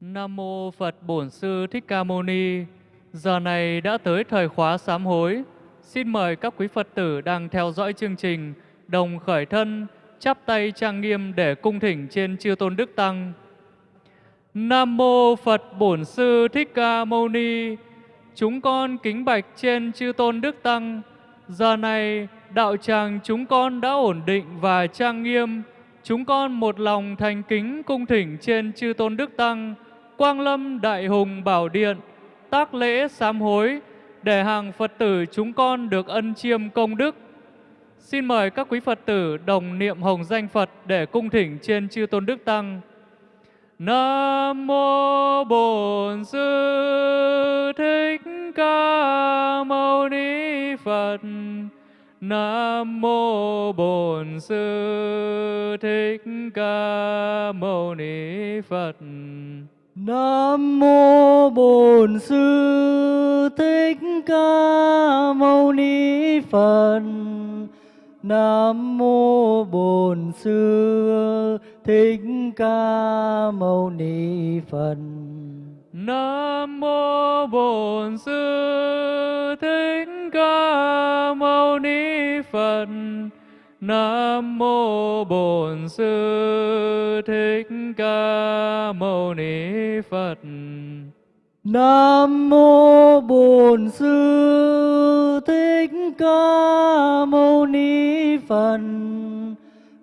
Nam mô Phật Bổn Sư Thích Ca Mâu Ni. Giờ này đã tới thời khóa sám hối. Xin mời các quý Phật tử đang theo dõi chương trình đồng khởi thân, chắp tay trang nghiêm để cung thỉnh trên chư tôn đức tăng. Nam mô Phật Bổn Sư Thích Ca Mâu Ni. Chúng con kính bạch trên chư tôn đức tăng. Giờ này đạo tràng chúng con đã ổn định và trang nghiêm. Chúng con một lòng thành kính cung thỉnh trên chư tôn đức tăng Quang Lâm Đại Hùng Bảo Điện, tác lễ sám hối, để hàng Phật tử chúng con được ân chiêm công đức. Xin mời các quý Phật tử đồng niệm hồng danh Phật để cung thỉnh trên chư tôn đức tăng. Nam mô Bổn Sư Thích Ca Mâu Ni Phật. Nam mô Bổn Sư Thích Ca Mâu Ni Phật. Nam mô Bổn Sư Thích Ca Mâu Ni Phật. Nam mô Bổn Sư Thích Ca Mâu Ni Phật. Nam mô Bổn Sư Thích Ca Mâu Ni Phật. Nam mô Bổn Sư Thích Ca Mâu Ni Phật. Nam mô Bổn Sư Thích Ca Mâu Ni Phật.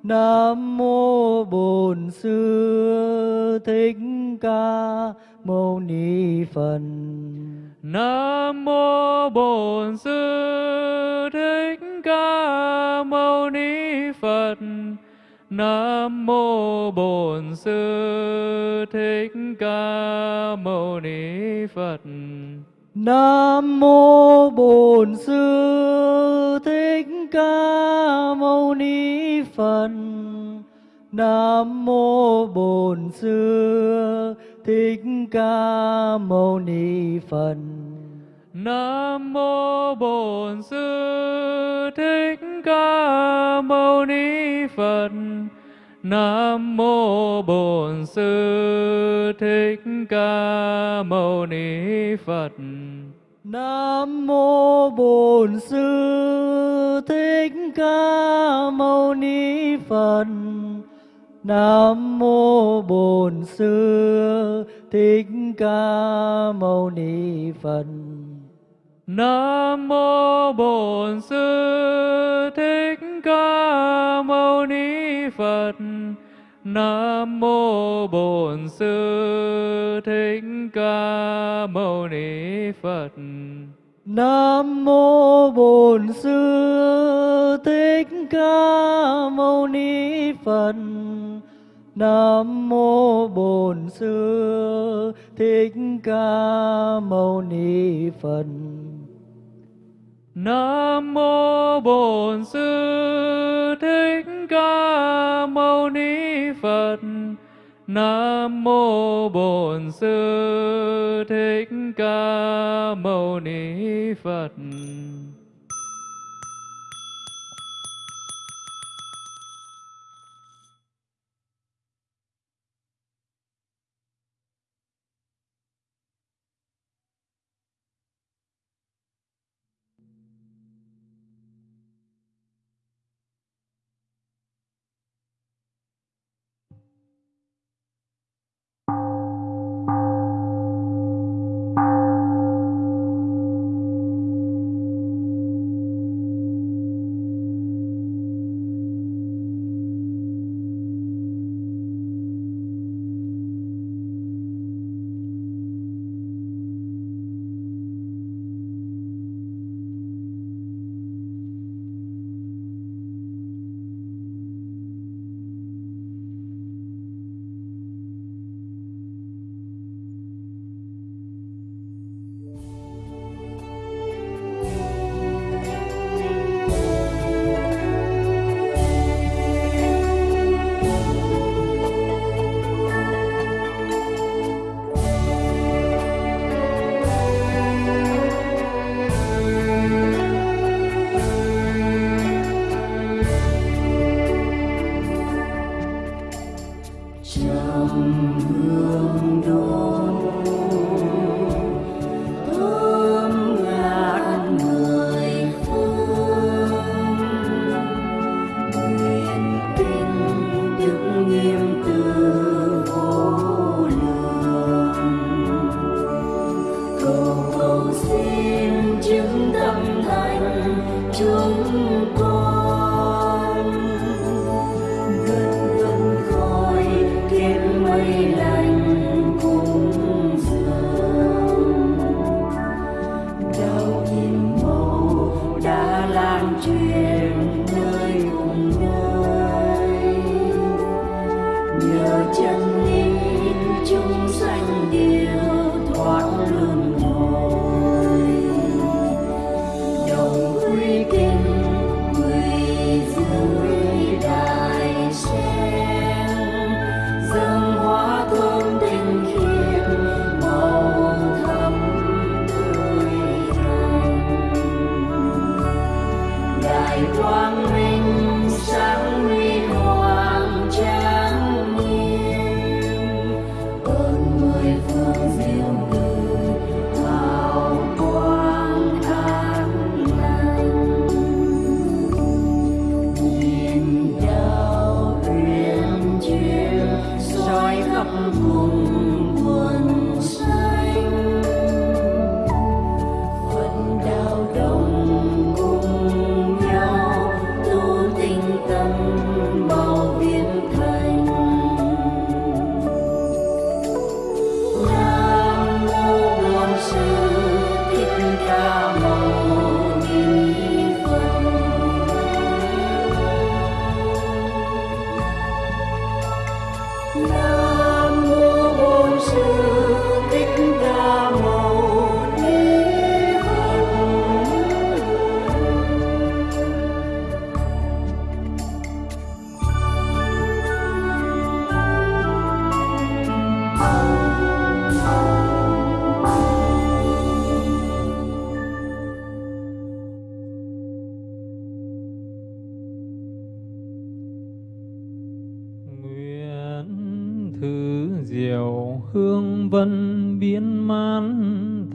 Nam mô Bổn Sư Thích Ca Mâu Ni Phật. Nam mô Bổn Sư Thích Ca Mâu Ni Phật. Nam mô Bổn Sư Thích Ca Mâu Ni Phật. Nam mô Bổn Sư Thích Ca Mâu Ni Phật. Nam mô Bổn Sư Thích Ca Mâu Ni Phật. Nam mô Bổn Sư Thích Ca Mâu Ni Phật. Nam mô Bổn Sư Thích Ca Mâu Ni Phật. Nam mô Bổn Sư Thích Ca Mâu Ni Phật. Nam mô Bổn Sư Thích Ca Mâu Ni Phật. Nam mô Bổn Sư Thích Ca Mâu Ni Phật. Nam mô Bổn Sư Thích Ca Mâu Ni Phật. Nam mô Bổn Sư Thích Ca Mâu Ni Phật. Nam mô Bổn Sư Thích Ca Mâu Ni Phật. Nam mô Bổn Sư Thích Ca Mâu Ni Phật. Nam mô Bổn Sư Thích Ca Mâu Ni Phật.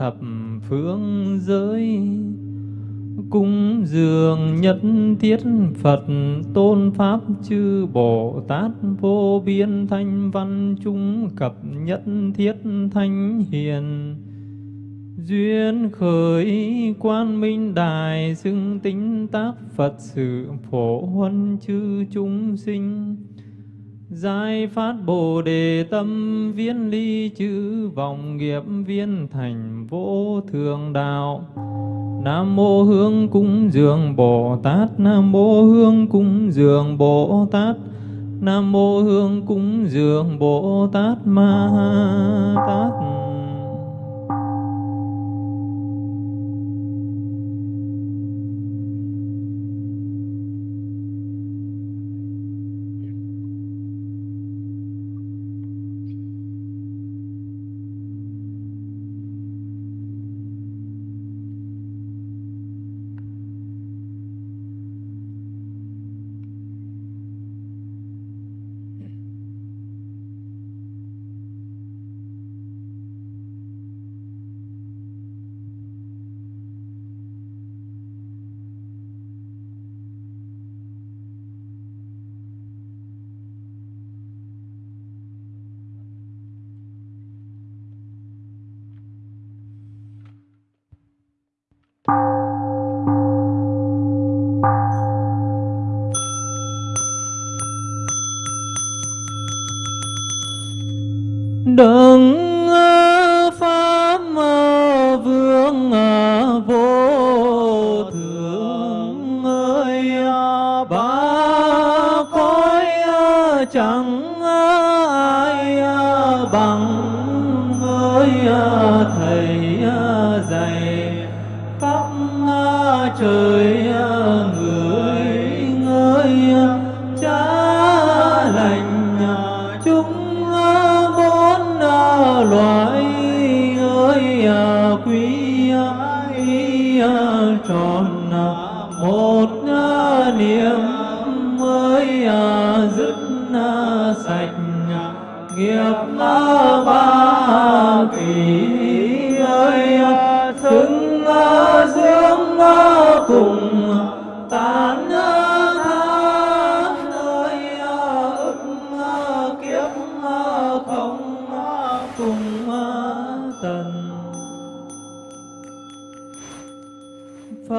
Thập phương giới cung dường nhân thiết Phật tôn Pháp chư Bồ Tát vô biên thanh văn chúng cập nhất thiết thanh hiền. Duyên khởi quan minh đài xưng tính tác Phật sự phổ huân chư chúng sinh. Giải phát Bồ Đề tâm viên ly chữ vọng nghiệp viên thành vô thường đạo. Nam mô Hương cúng dường Bồ Tát. Nam mô Hương cúng dường Bồ Tát. Nam mô Hương cúng dường Bồ Tát Ma Tát.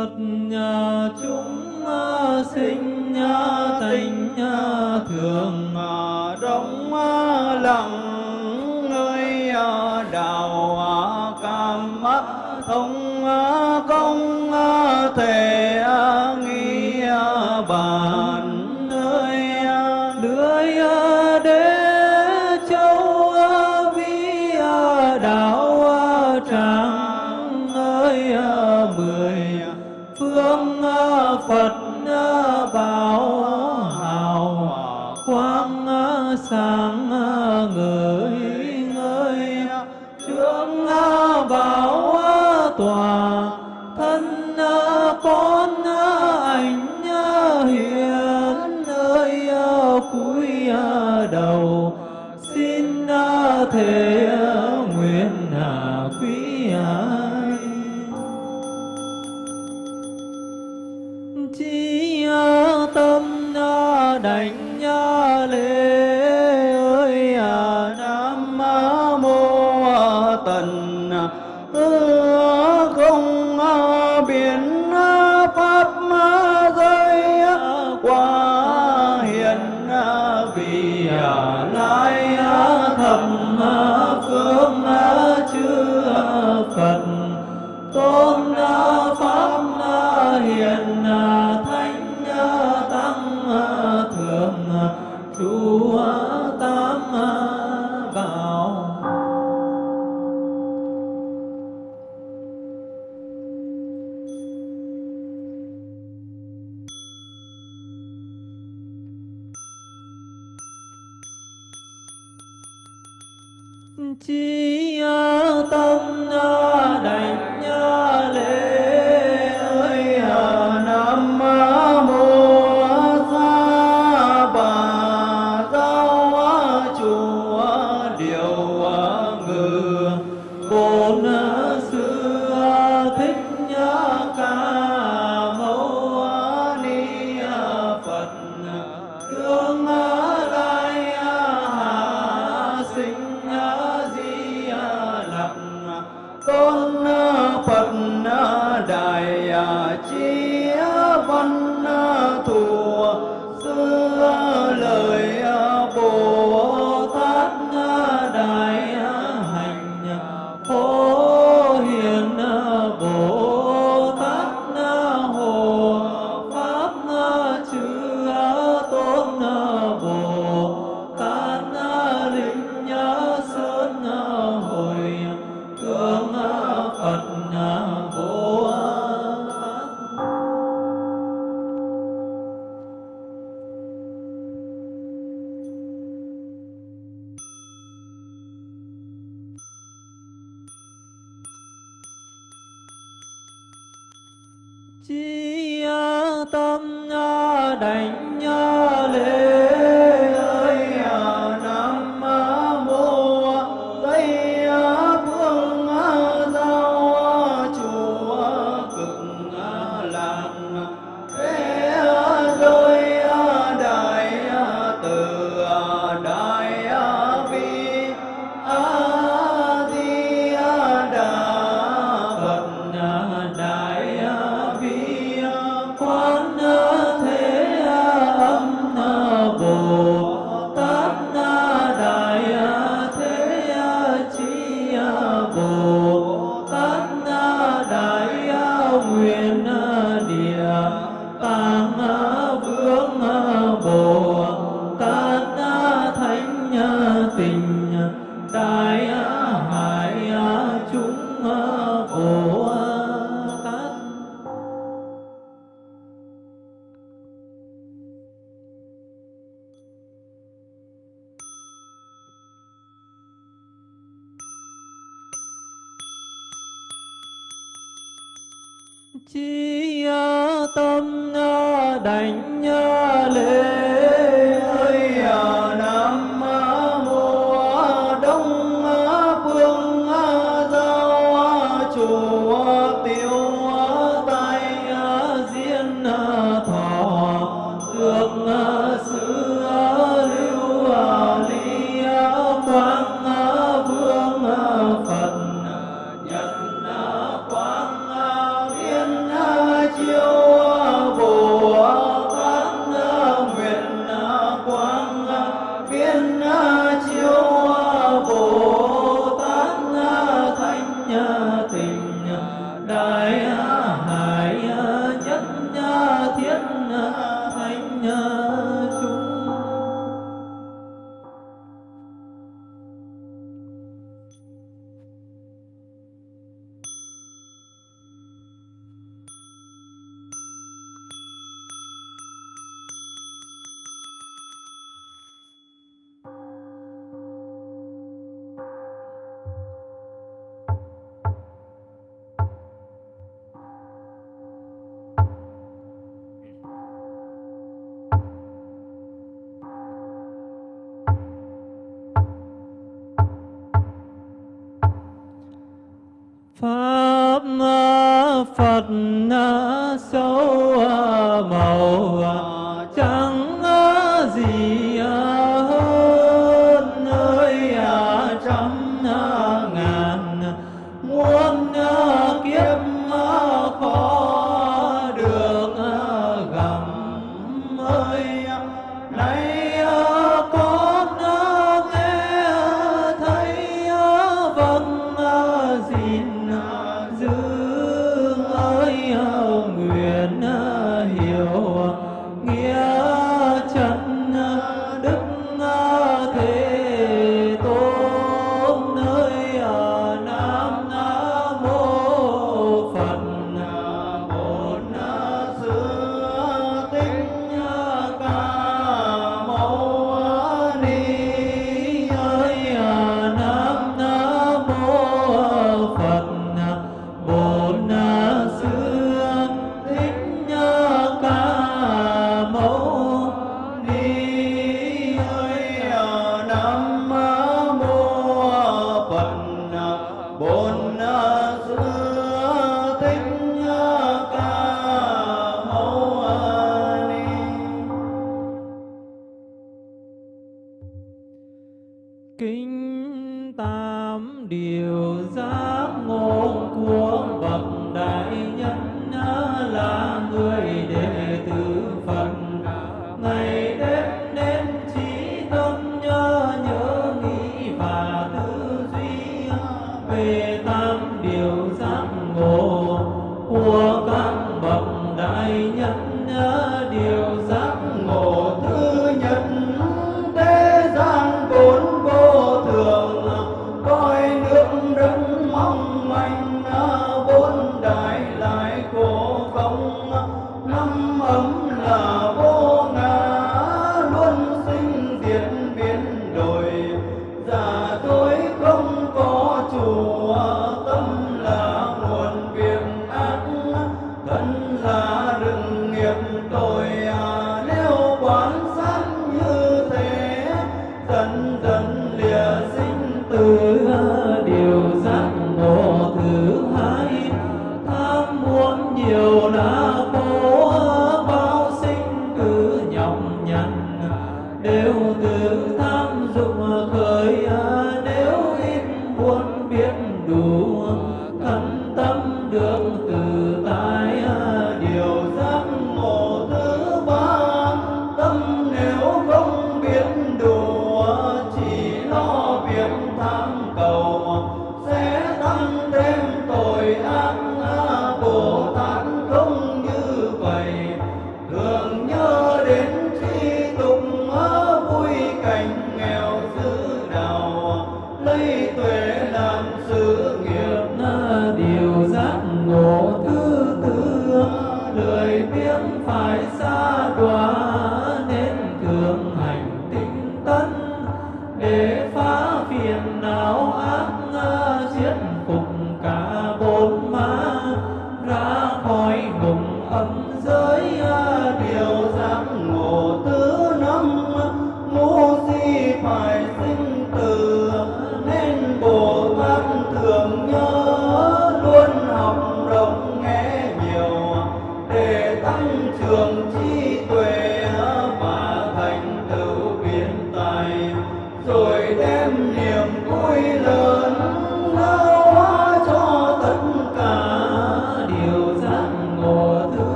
Phật chúng sinh nhà tình thường đóng lặng nơi à, đào à, cam à, thông nhớ phật tham dục khởi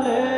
lễ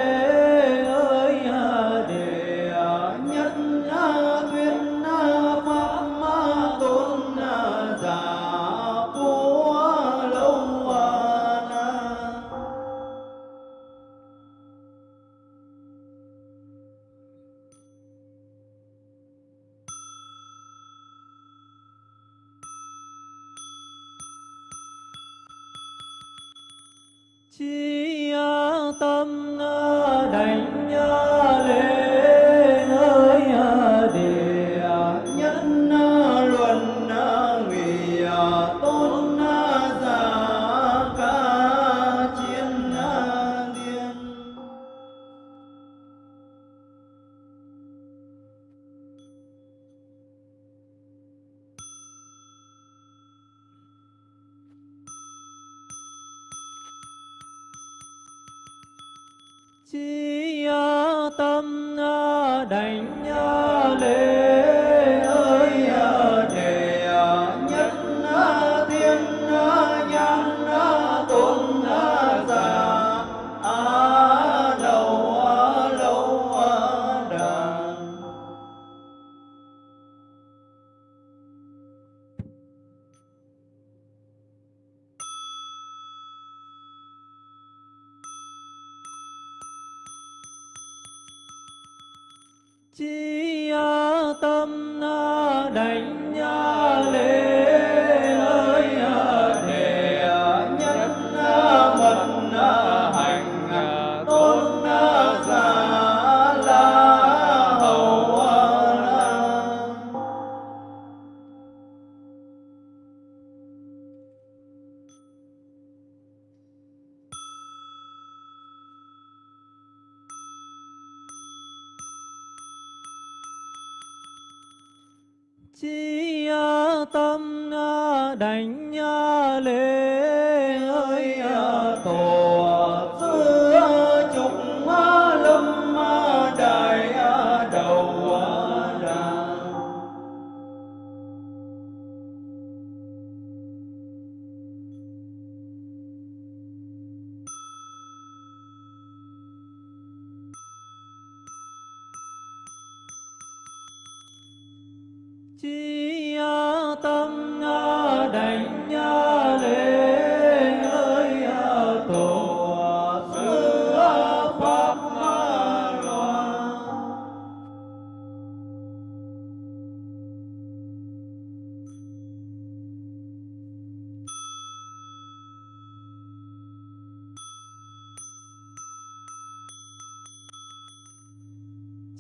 chi tâm đảnh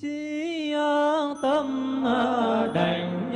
chi tâm ờ, đành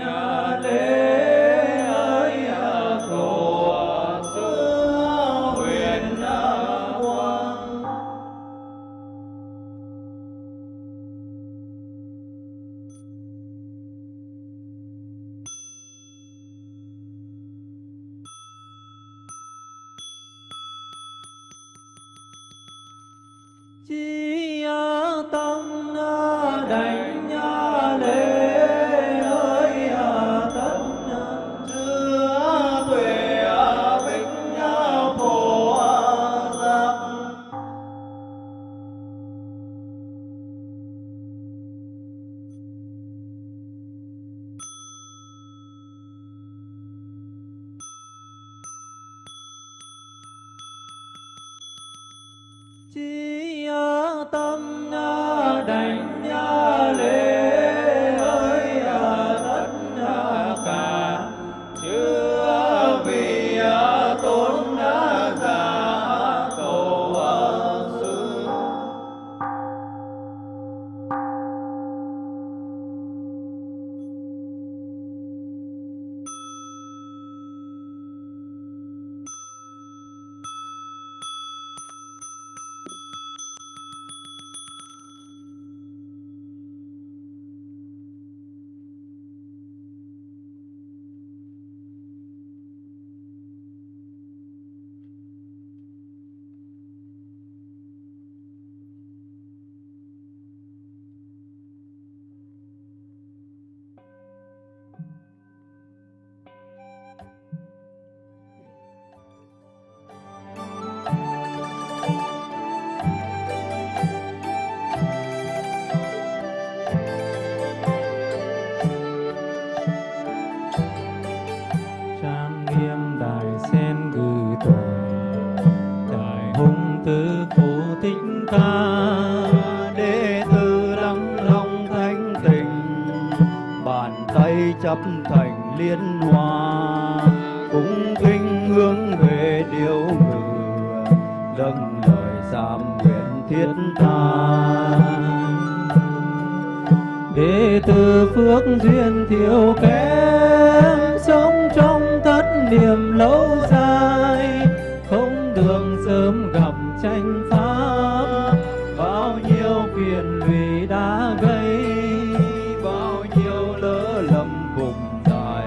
lâm cùng dài.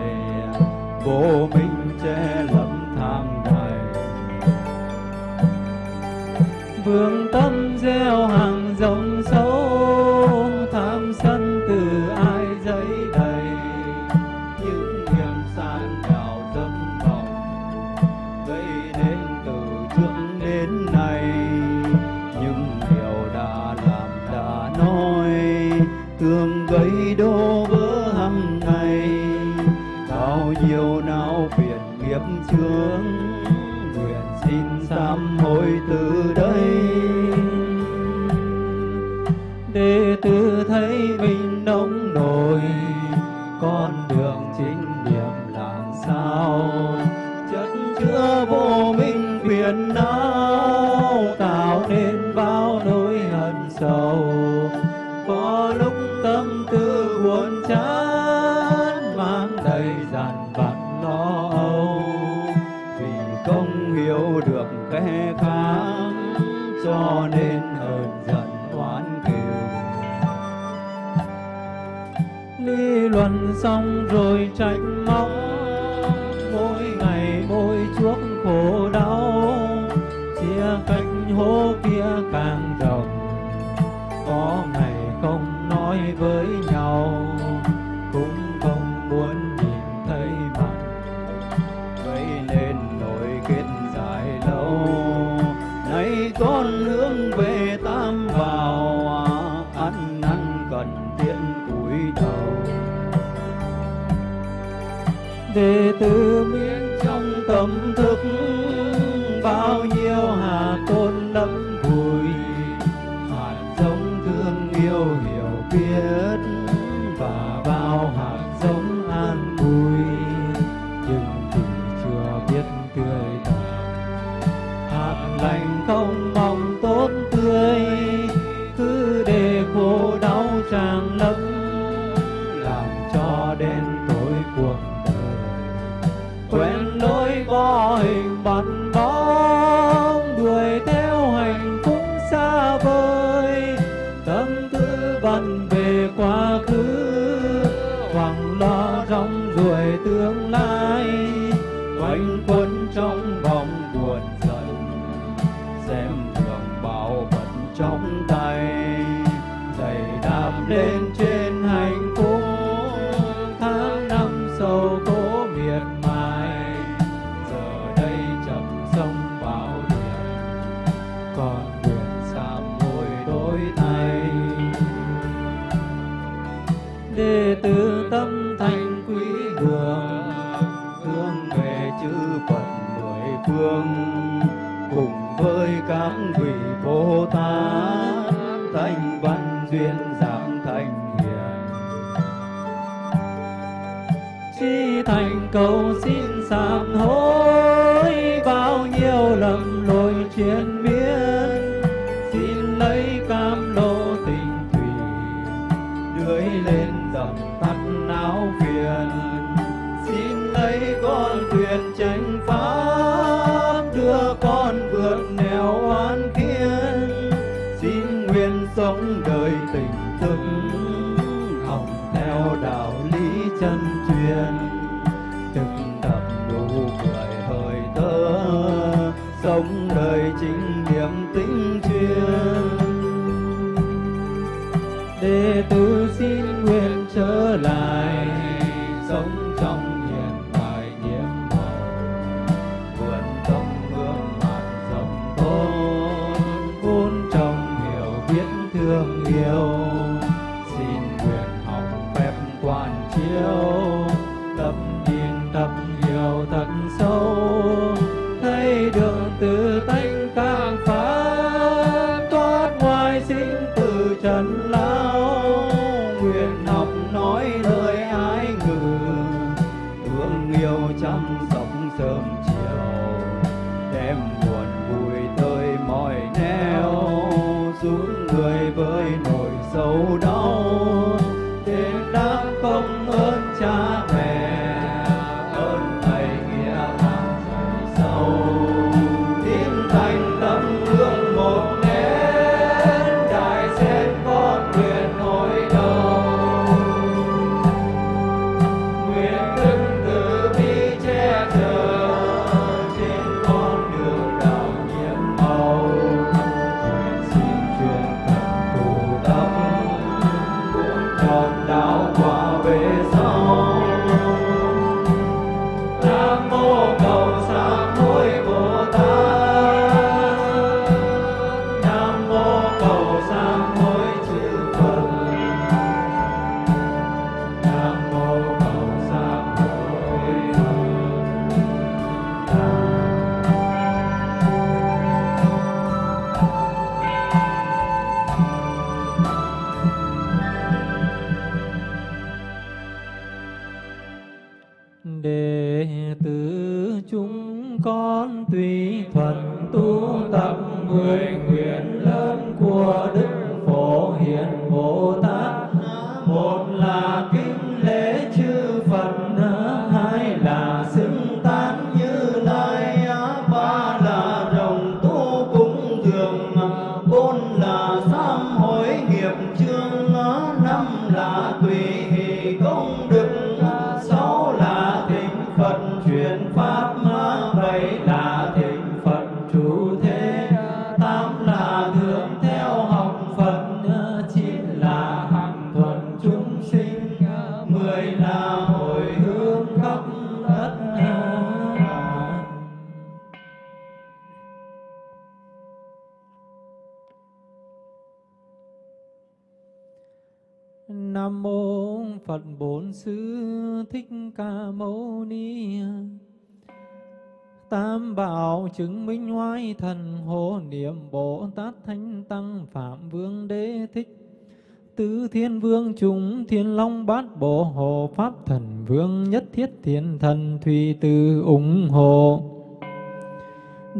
Vô minh không nói với nhau. thầy đệ tử tâm thành quý đường, hướng về chư phật mười phương, cùng với các vị bồ tát, thành văn duyên giảng thành hiền. Chi thành cầu xin sám con tùy thuận tu tập mười nguyện lớn của đức phổ hiền bồ tát. Chứng minh hoái thần hộ niệm Bồ Tát Thánh Tăng, Phạm Vương Đế Thích. Tứ Thiên Vương chúng, Thiên Long Bát Bộ Hộ Pháp Thần Vương Nhất Thiết Thiên Thần, Thùy từ ủng hộ.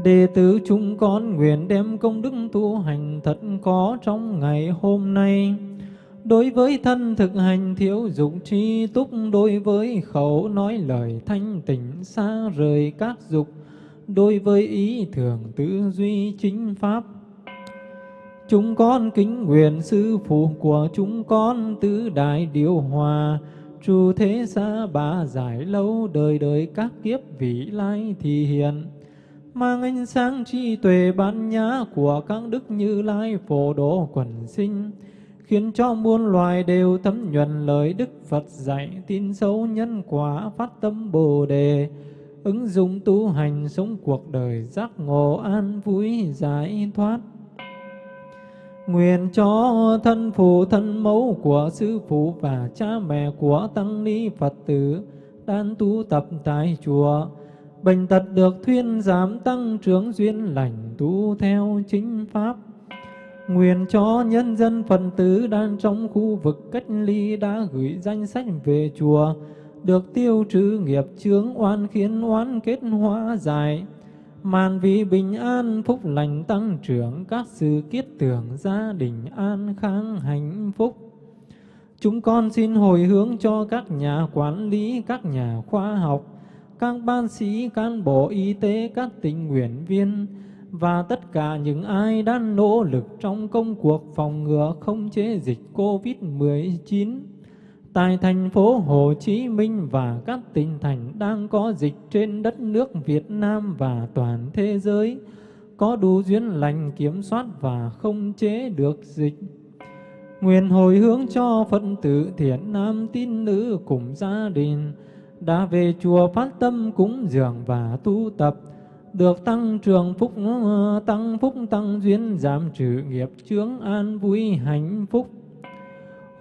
Đệ tử chúng con nguyện đem công đức tu hành thật có trong ngày hôm nay. Đối với thân thực hành thiếu dục tri túc, đối với khẩu nói lời thanh tịnh xa rời các dục, đối với ý thường tư duy chính pháp. Chúng con kính nguyện sư phụ của chúng con tứ đại điều hòa, trụ thế xa ba giải lâu đời đời các kiếp vị lai thì hiện. Mang ánh sáng trí tuệ ban nhã của các đức như lai phổ độ quần sinh, khiến cho muôn loài đều thấm nhuần lời Đức Phật dạy, tin sâu nhân quả phát tâm Bồ Đề, ứng dụng tu hành sống cuộc đời giác ngộ an vui giải thoát. Nguyện cho thân phụ thân mẫu của sư phụ và cha mẹ của tăng ni Phật tử đang tu tập tại chùa, bệnh tật được thuyên giảm tăng trưởng duyên lành tu theo chính pháp. Nguyện cho nhân dân phần tử đang trong khu vực cách ly đã gửi danh sách về chùa, được tiêu trừ nghiệp chướng oan khiến oan kết hóa giải. Màn vì bình an phúc lành tăng trưởng các sự kiết tưởng gia đình an khang hạnh phúc. Chúng con xin hồi hướng cho các nhà quản lý các nhà khoa học các ban sĩ cán bộ y tế các tình nguyện viên và tất cả những ai đang nỗ lực trong công cuộc phòng ngừa không chế dịch COVID-19 tại thành phố Hồ Chí Minh và các tỉnh thành đang có dịch trên đất nước Việt Nam và toàn thế giới, có đủ duyên lành kiểm soát và không chế được dịch. Nguyện hồi hướng cho phận tử thiện nam tín nữ cùng gia đình đã về chùa phát tâm cúng dường và tu tập, được tăng trường phúc, tăng phúc tăng duyên giảm trừ nghiệp chướng an vui hạnh phúc.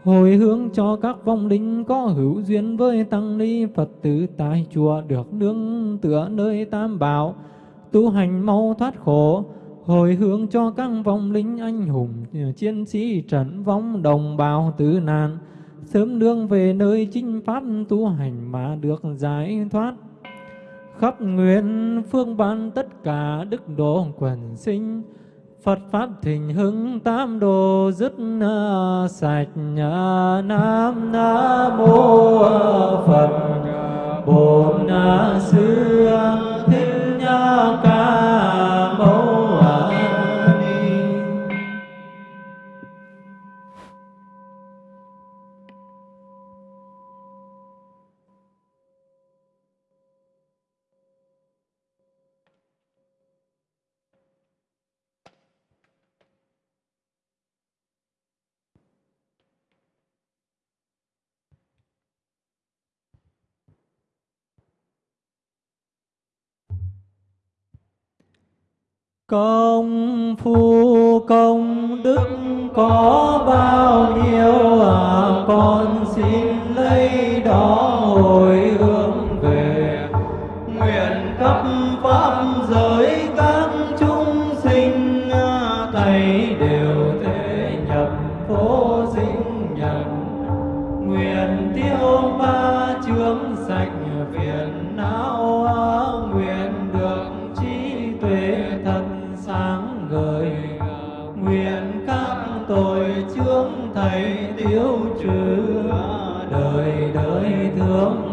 Hồi hướng cho các vong linh có hữu duyên với tăng ni Phật tử tại chùa được nương tựa nơi tam bảo, tu hành mau thoát khổ, hồi hướng cho các vong linh anh hùng chiến sĩ trận vong đồng bào tử nạn, sớm nương về nơi chính pháp tu hành mà được giải thoát. Khắp nguyện phương ban tất cả đức độ quần sinh, Phật Pháp thịnh hưng tam đồ dứt sạch Nam Nam Mô Phật. Bổn Sư Thích Ca Mâu Công phu công đức có bao nhiêu à, con xin lấy đó hồi hướng đời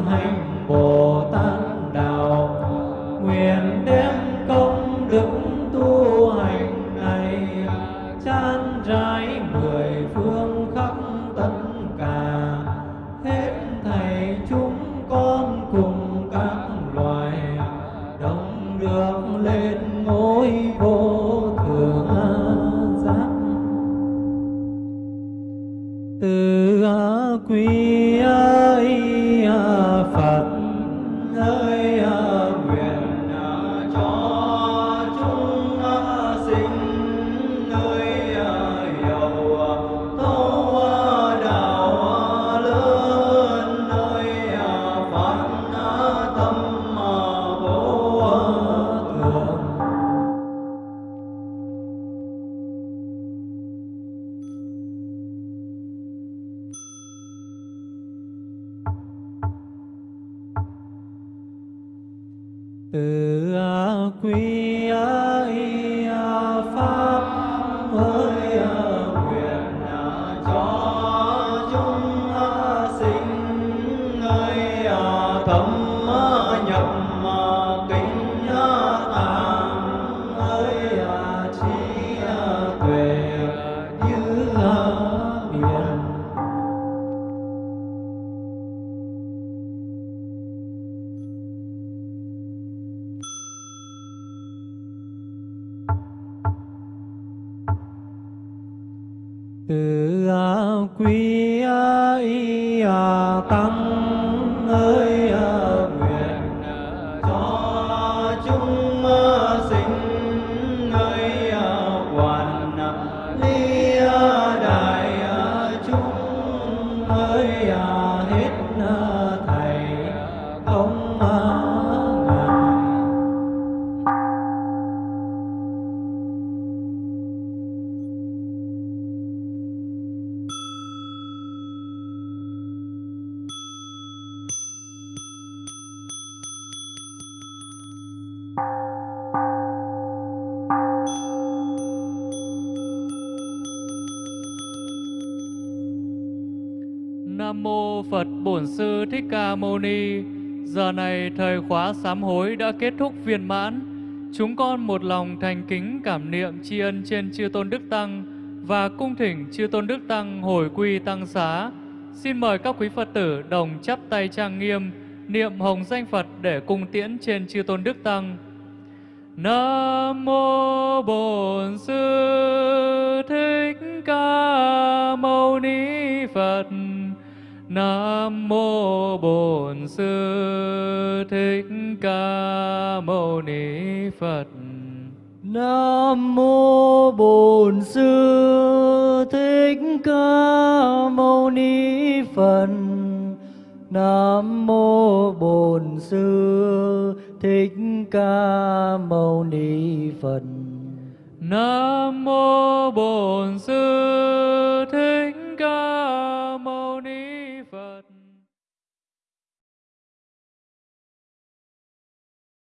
Phật Bổn Sư Thích Ca Mâu Ni. Giờ này thời khóa sám hối đã kết thúc viên mãn. Chúng con một lòng thành kính cảm niệm tri ân trên chư tôn đức tăng và cung thỉnh chư tôn đức tăng hồi quy tăng xá. Xin mời các quý Phật tử đồng chắp tay trang nghiêm, niệm hồng danh Phật để cung tiễn trên chư tôn đức tăng. Nam mô Bổn Sư Thích Ca Mâu Ni Phật. Nam mô Bổn Sư Thích Ca Mâu Ni Phật. Nam mô Bổn Sư Thích Ca Mâu Ni Phật. Nam mô Bổn Sư Thích Ca Mâu Ni Phật. Nam mô Bổn Sư